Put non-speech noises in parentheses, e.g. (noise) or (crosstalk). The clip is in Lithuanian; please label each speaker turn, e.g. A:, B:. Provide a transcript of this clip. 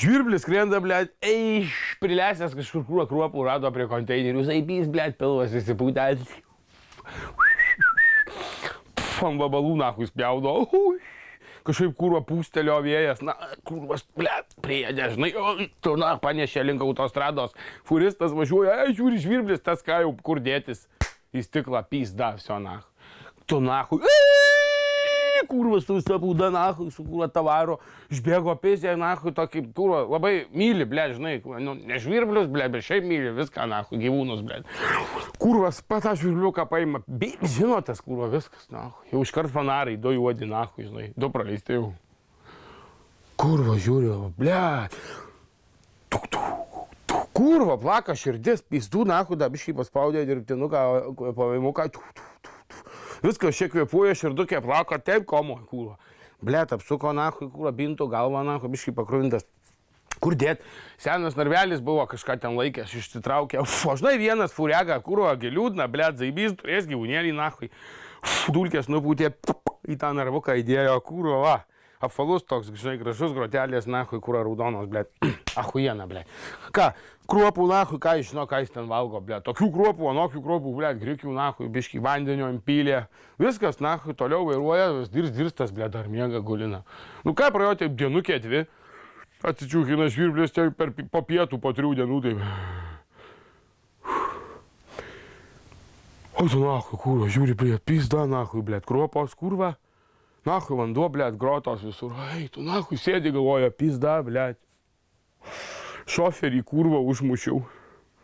A: Žvirblis skrenda, blėt, eiš, prilesęs kažkur krūvą kruopų rado prie konteinerių, zaibys, blėt, pilvas įsipūtęs. Ant vabalų nahui spjaudo. Kažkaip kurva pūstelio vėjas, na, kurvas, blėt, priedė, žinai, o, tu, na, panešė link autostrados. Furistas važiuoja, ai, žiūri, žvirblis, tas ką jau kur dėtis. Į stiklą pysda, viso nahui. Tu nahui. Ai, kurvas su visa būda nahui, su kurva tavaro, išbėgo pėsė nahui, tokį kurvą labai myli, ble, žinai, nu, ne žvirblius, ble, bet šiaip myli viską nahui, gyvūnus, ble. Kurvas patą žvirbliuką paima, bei žino tas kurva, viskas, nahui. Jau iškart fanarai, du juodi nahui, žinai, du praleisti jau. Kurva žiūri, ble. Tuk, tuk, kurva, plaka širdis, pystų nahui, dabiškai paspaudė dirbtinuką, pavaimuką. Tuk, tuk. Viskas šiek kvepuoja, širdukė plaka, taip komo, kurva. Blet, apsuko nahui, kurva, bintų galvą nahui, biškai pakruvintas. Kur dėt? Senas narvelis buvo kažką ten laikęs, išsitraukė. Uf, o žinai, vienas furiaga, kurva, giliūdna, blet, zaibys, turės gyvūnėlį nahui. Uf, dulkės nupūtė į tą narvuką įdėjo, kurva, va. Apvalus toks, žinai, gražus grotelės, nahui, kurva, raudonos, blet. (clears throat) Ahujena, blet. Ką, kruopų, nahui, ką jis žino, ką jis ten valgo, blet. Tokių kruopų, anokių kruopų, blet, grikių, nahui, biški vandenio impylė. Viskas, nahui, toliau vairuoja, vis dirs, dirstas, blet, dar miega gulina. Nu ką, praėjo taip dienukė dvi. Atsičiūkina žvirblės tiek per po pietų, po trijų dienų, taip. O tu nahui, kurva, žiūri prie pizda, nahui, blėt, kruopos, kurva. Nahui, vanduo, blėt, grotos visur. Ai, tu nahui, sėdi galvoja, pizda, blėt. Šoferį kurvą užmušiau.